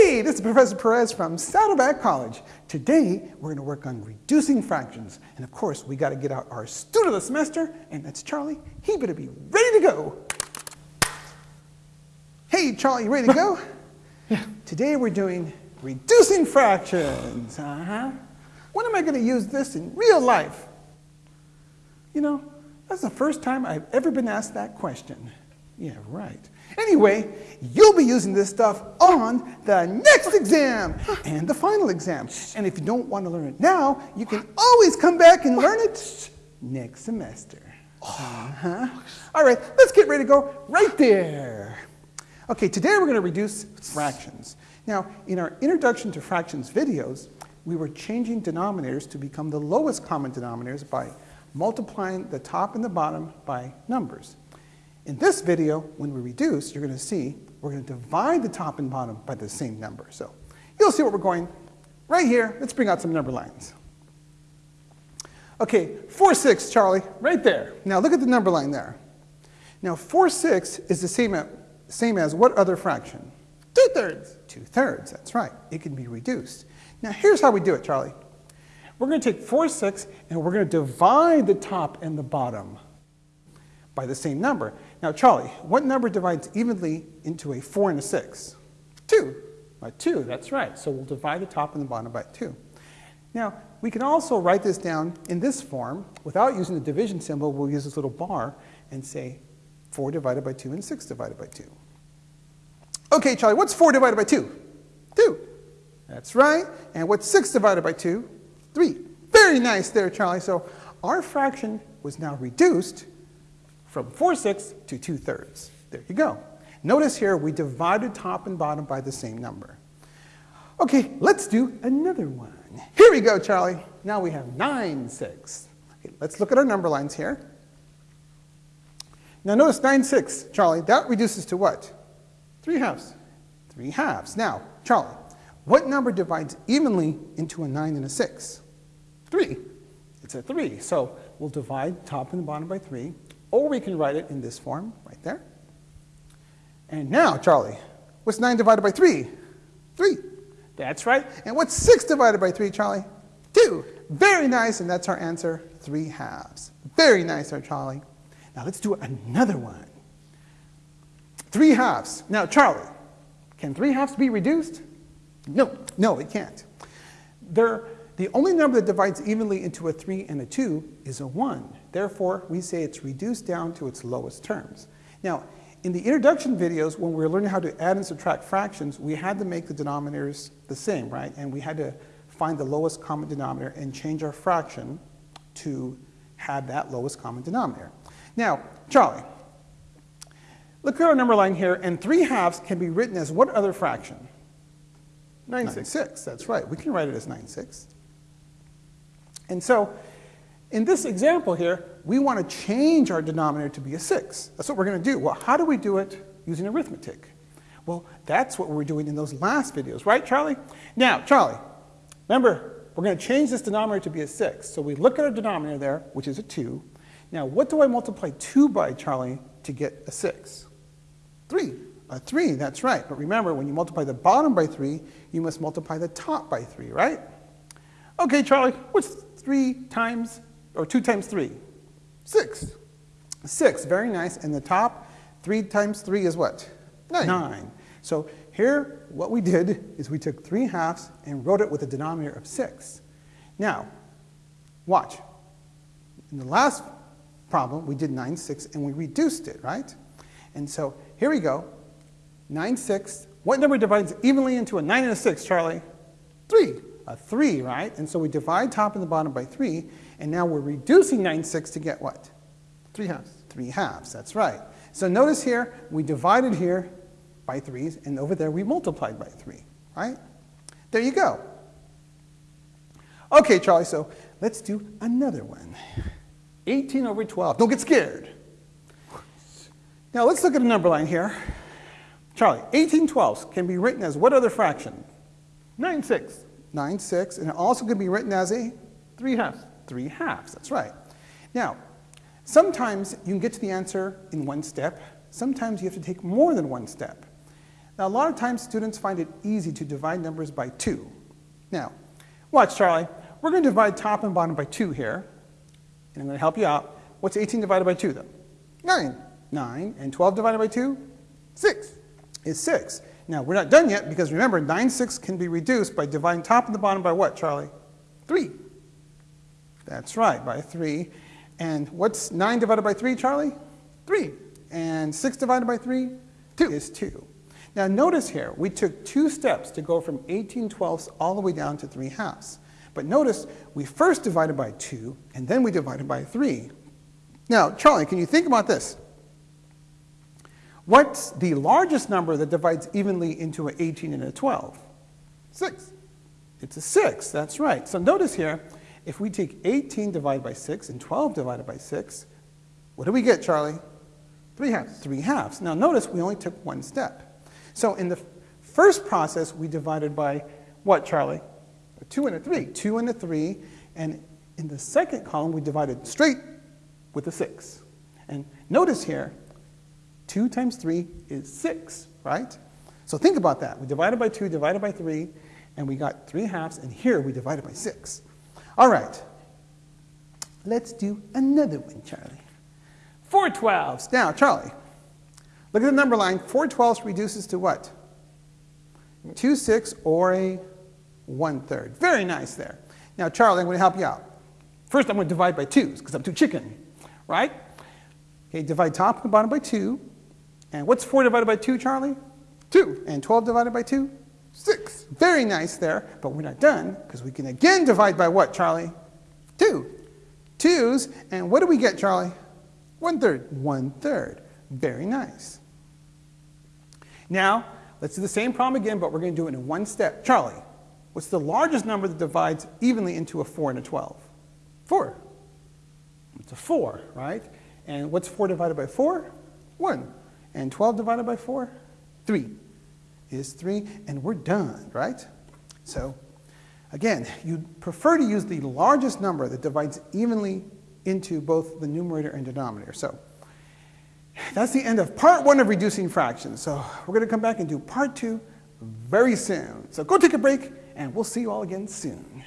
Hey, this is Professor Perez from Saddleback College. Today, we're going to work on reducing fractions. And of course, we got to get out our student of the semester, and that's Charlie. He better be ready to go. Hey, Charlie, you ready to go? yeah. Today, we're doing reducing fractions. Uh-huh. When am I going to use this in real life? You know, that's the first time I've ever been asked that question. Yeah, right. Anyway, you'll be using this stuff on the next exam and the final exam. And if you don't want to learn it now, you can always come back and learn it next semester. Uh-huh. All right, let's get ready to go right there. Okay, today we're going to reduce fractions. Now, in our Introduction to Fractions videos, we were changing denominators to become the lowest common denominators by multiplying the top and the bottom by numbers. In this video, when we reduce, you're going to see we're going to divide the top and bottom by the same number. So you'll see what we're going right here. Let's bring out some number lines. Okay, 4, 6, Charlie, right there. Now look at the number line there. Now 4, 6 is the same, same as what other fraction? Two-thirds. Two-thirds, that's right. It can be reduced. Now here's how we do it, Charlie. We're going to take 4, 6, and we're going to divide the top and the bottom by the same number. Now, Charlie, what number divides evenly into a 4 and a 6? 2. By 2, that's right. So we'll divide the top and the bottom by 2. Now, we can also write this down in this form. Without using the division symbol, we'll use this little bar and say 4 divided by 2 and 6 divided by 2. Okay, Charlie, what's 4 divided by 2? 2. That's right. And what's 6 divided by 2? 3. Very nice there, Charlie. So our fraction was now reduced from 4 sixths to 2 thirds. There you go. Notice here we divided top and bottom by the same number. Okay, let's do another one. Here we go, Charlie. Now we have 9 sixths. Okay, let's look at our number lines here. Now notice 9 sixths, Charlie. That reduces to what? 3 halves. 3 halves. Now, Charlie, what number divides evenly into a 9 and a 6? 3. It's a 3. So we'll divide top and bottom by 3. Or we can write it in this form, right there. And now, Charlie, what's 9 divided by 3? 3. That's right. And what's 6 divided by 3, Charlie? 2. Very nice, and that's our answer, 3 halves. Very nice there, Charlie. Now let's do another one. 3 halves. Now, Charlie, can 3 halves be reduced? No, no, it can't. The only number that divides evenly into a 3 and a 2 is a 1. Therefore, we say it's reduced down to its lowest terms. Now, in the introduction videos, when we were learning how to add and subtract fractions, we had to make the denominators the same, right? And we had to find the lowest common denominator and change our fraction to have that lowest common denominator. Now, Charlie, look at our number line here, and 3 halves can be written as what other fraction? 9 six. That's right. We can write it as 9 six. And so in this example here, we want to change our denominator to be a 6. That's what we're going to do. Well, how do we do it using arithmetic? Well, that's what we were doing in those last videos, right, Charlie? Now, Charlie, remember, we're going to change this denominator to be a 6. So we look at our denominator there, which is a 2. Now, what do I multiply 2 by, Charlie, to get a 6? 3. A 3, that's right. But remember, when you multiply the bottom by 3, you must multiply the top by 3, right? Okay, Charlie, what's 3 times, or 2 times 3? 6. 6, very nice. And the top, 3 times 3 is what? 9. 9. So here, what we did is we took 3 halves and wrote it with a denominator of 6. Now, watch. In the last problem, we did 9 6 and we reduced it, right? And so here we go. 9 6. What number divides evenly into a 9 and a 6, Charlie? 3 a 3, right? And so we divide top and the bottom by 3, and now we're reducing 9 6 to get what? 3 halves. 3 halves, that's right. So notice here, we divided here by 3s, and over there we multiplied by 3, right? There you go. Okay, Charlie, so let's do another one. 18 over 12. Don't get scared. Now let's look at a number line here. Charlie, 18 twelfths can be written as what other fraction? 9 6. 9 6, and it also can be written as a 3 halves. 3 halves, that's right. Now, sometimes you can get to the answer in one step. Sometimes you have to take more than one step. Now, a lot of times students find it easy to divide numbers by 2. Now, watch, Charlie. We're going to divide top and bottom by 2 here. And I'm going to help you out. What's 18 divided by 2, though? 9. 9. And 12 divided by 2? 6. Is 6. Now, we're not done yet because remember, 9 6 can be reduced by dividing top and the bottom by what, Charlie? 3. That's right, by 3. And what's 9 divided by 3, Charlie? 3. And 6 divided by 3? 2 is 2. Now notice here, we took two steps to go from 18 twelfths all the way down to 3 halves. But notice, we first divided by 2, and then we divided by 3. Now, Charlie, can you think about this? What's the largest number that divides evenly into an 18 and a 12? 6. It's a 6, that's right. So notice here, if we take 18 divided by 6 and 12 divided by 6, what do we get, Charlie? 3 halves. 3 halves. Now notice we only took one step. So in the first process, we divided by what, Charlie? A 2 and a 3. 2 and a 3. And in the second column, we divided straight with a 6. And notice here, 2 times 3 is 6, right? So think about that. We divided by 2, divided by 3, and we got 3 halves, and here we divided by 6. All right, let's do another one, Charlie. 4 twelves. Now, Charlie, look at the number line. 4 twelves reduces to what? 2 6 or a 1 third. Very nice there. Now, Charlie, I'm going to help you out. First, I'm going to divide by 2s because I'm too chicken, right? Okay, divide top and bottom by 2. And what's 4 divided by 2, Charlie? 2. And 12 divided by 2? 6. Very nice there, but we're not done because we can again divide by what, Charlie? 2. 2's, and what do we get, Charlie? 1 third. 1 third. Very nice. Now, let's do the same problem again, but we're going to do it in one step. Charlie, what's the largest number that divides evenly into a 4 and a 12? 4. It's a 4, right? And what's 4 divided by 4? 1. And 12 divided by 4? 3 is 3, and we're done, right? So, again, you'd prefer to use the largest number that divides evenly into both the numerator and denominator. So, that's the end of part one of reducing fractions. So, we're going to come back and do part two very soon. So, go take a break, and we'll see you all again soon.